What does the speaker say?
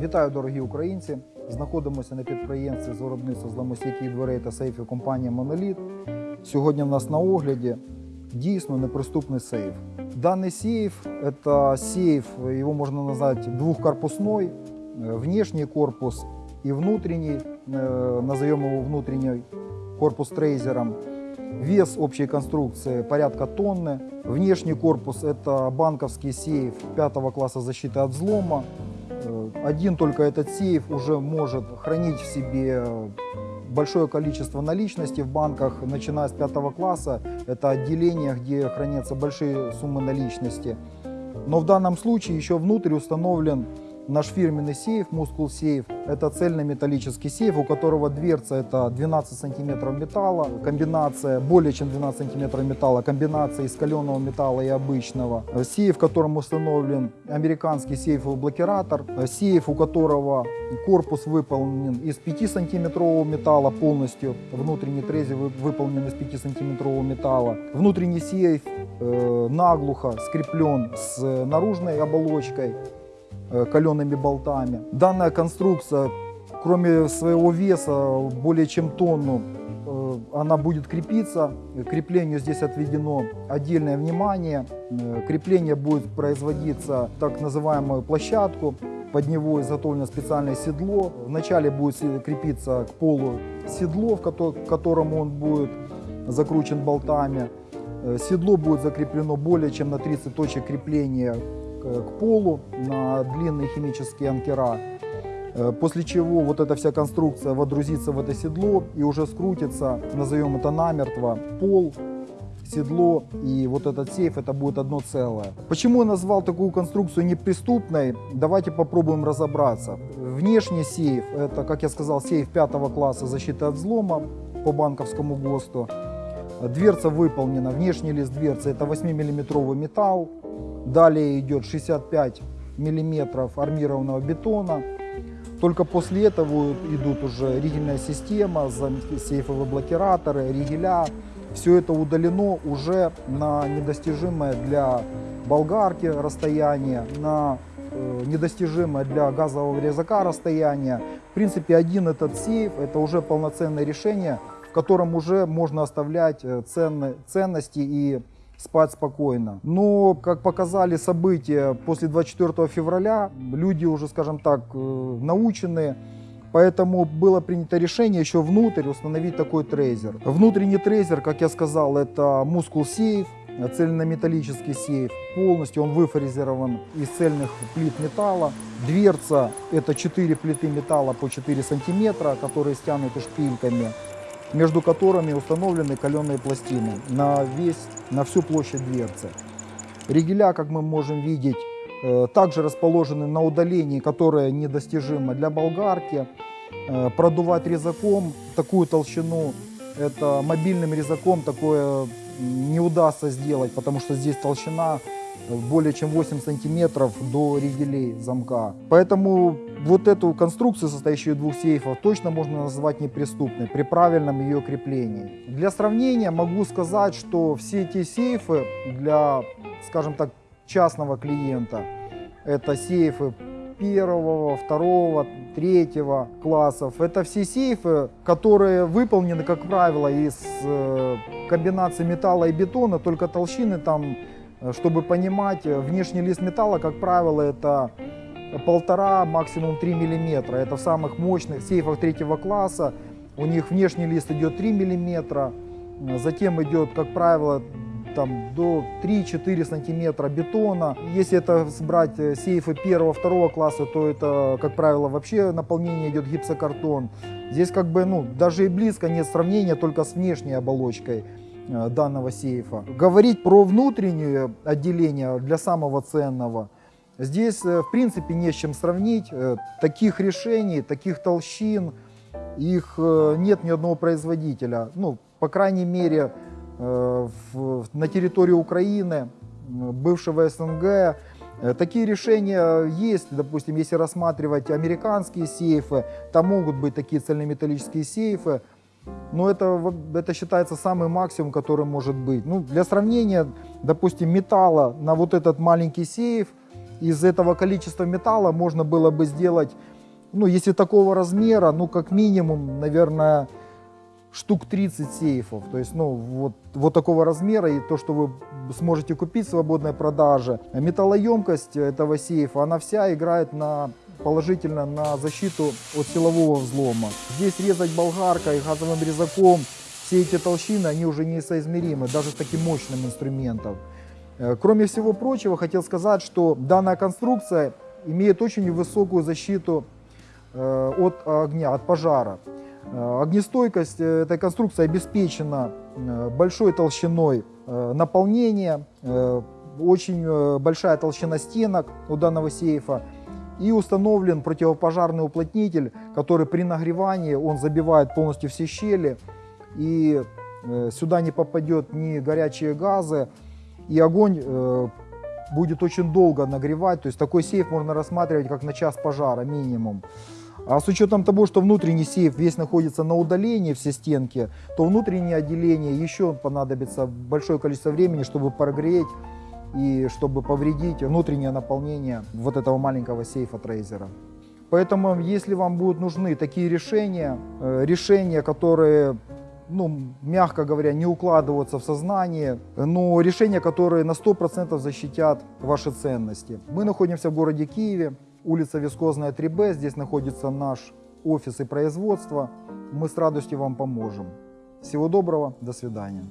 Вітаю, дорогі українці! Знаходимося на підприємстві з виробництва зламостійких дверей та сейфів компанії Моноліт. Сьогодні в нас на огляді дійсно неприступний сейф. Даний сейф – це сейф, його можна назвати двухкорпусной, Э, внешний корпус и внутренний, э, назовем его внутренний корпус трейзером. Вес общей конструкции порядка тонны. Внешний корпус это банковский сейф пятого класса защиты от взлома. Один только этот сейф уже может хранить в себе большое количество наличности в банках, начиная с пятого класса. Это отделение, где хранятся большие суммы наличности. Но в данном случае еще внутрь установлен Наш фирменный сейф, Muscle Сейф, это цельнометаллический сейф, у которого дверца это 12 сантиметров металла, комбинация более чем 12 сантиметров металла, комбинация из каленого металла и обычного. Сейф, в котором установлен американский сейфовый блокиратор, сейф, у которого корпус выполнен из 5 сантиметрового металла полностью, внутренний трезер выполнен из 5 сантиметрового металла. Внутренний сейф э, наглухо скреплен с наружной оболочкой, калеными болтами. Данная конструкция, кроме своего веса, более чем тонну, э, она будет крепиться. Креплению здесь отведено отдельное внимание. Э, крепление будет производиться так называемую площадку. Под него изготовлено специальное седло. Вначале будет крепиться к полу седло, к которому он будет закручен болтами. Седло будет закреплено более чем на 30 точек крепления к полу на длинные химические анкера. Э, после чего вот эта вся конструкция водрузится в это седло и уже скрутится, назовем это намертво, пол, седло и вот этот сейф, это будет одно целое. Почему я назвал такую конструкцию неприступной? Давайте попробуем разобраться. Внешний сейф, это, как я сказал, сейф пятого класса защиты от взлома по банковскому ГОСТу. Дверца выполнена, внешний лист дверцы это 8-миллиметровый металл, Далее идет 65 миллиметров армированного бетона. Только после этого идут уже ригельная система, сейфовые блокираторы, ригеля. Все это удалено уже на недостижимое для болгарки расстояние, на э, недостижимое для газового резака расстояние. В принципе, один этот сейф – это уже полноценное решение, в котором уже можно оставлять э, ценны, ценности и спать спокойно. Но, как показали события после 24 февраля, люди уже, скажем так, э, научены, Поэтому было принято решение еще внутрь установить такой трейзер. Внутренний трейзер, как я сказал, это мускул сейф, цельнометаллический сейф. Полностью он выфрезерован из цельных плит металла. Дверца это 4 плиты металла по 4 сантиметра, которые стянуты шпильками между которыми установлены каленые пластины на, весь, на всю площадь дверцы. Ригеля, как мы можем видеть, э, также расположены на удалении, которое недостижимо для болгарки. Э, продувать резаком такую толщину, это мобильным резаком такое не удастся сделать, потому что здесь толщина более чем 8 сантиметров до ригелей замка. Поэтому вот эту конструкцию, состоящую из двух сейфов, точно можно назвать неприступной при правильном ее креплении. Для сравнения могу сказать, что все эти сейфы для, скажем так, частного клиента, это сейфы первого, второго, третьего классов. Это все сейфы, которые выполнены, как правило, из э, комбинации металла и бетона, только толщины там Э, чтобы понимать, э, внешний лист металла, как правило, это полтора, максимум 3 миллиметра. Это в самых мощных сейфах третьего класса. У них внешний лист идет 3 миллиметра. Э, затем идет, как правило, там, до 3-4 сантиметра бетона. Если это брать сейфы первого, второго класса, то это, как правило, вообще наполнение идет гипсокартон. Здесь как бы, ну, даже и близко нет сравнения только с внешней оболочкой. Э, данного сейфа. Говорить про внутреннее отделение для самого ценного, здесь э, в принципе не с чем сравнить. Э, таких решений, таких толщин, их нет ни одного производителя. Ну, по крайней мере, на территории Украины, бывшего СНГ, Такие решения есть, допустим, если рассматривать американские сейфы, там могут быть такие цельнометаллические сейфы, но это, это считается самый максимум, который может быть. Ну, для сравнения, допустим, металла на вот этот маленький сейф, из этого количества металла можно было бы сделать ну, если такого размера, ну, как минимум, наверное, штук 30 сейфов. То есть, ну, вот, вот такого размера и то, что вы сможете купить в свободной продаже. Металлоемкость этого сейфа, она вся играет на положительно на защиту от силового взлома. Здесь резать болгаркой, газовым резаком, все эти толщины, они уже несоизмеримы, даже с таким мощным инструментом. Э, Кроме всего прочего, хотел сказать, что данная конструкция имеет очень высокую защиту э, от огня, от пожара. Э, Огнестойкость этой конструкции обеспечена большой толщиной наполнения, очень большая толщина стенок у данного сейфа и установлен противопожарный уплотнитель, который при нагревании он забивает полностью все щели и сюда не попадет ни горячие газы и огонь э, будет очень долго нагревать. То есть такой сейф можно рассматривать как на час пожара минимум. А с учетом того, что внутренний сейф весь находится на удалении, все стенки, то внутреннее отделение еще понадобится большое количество времени, чтобы прогреть и чтобы повредить внутреннее наполнение вот этого маленького сейфа трейзера. Поэтому, если вам будут нужны такие решения, э, решения, которые, ну, мягко говоря, не укладываются в сознание, но решения, которые на 100% защитят ваши ценности. Мы находимся в городе Киеве, улица Вискозная 3Б, здесь находится наш офис и производство. Мы с радостью вам поможем. Всего доброго, до свидания.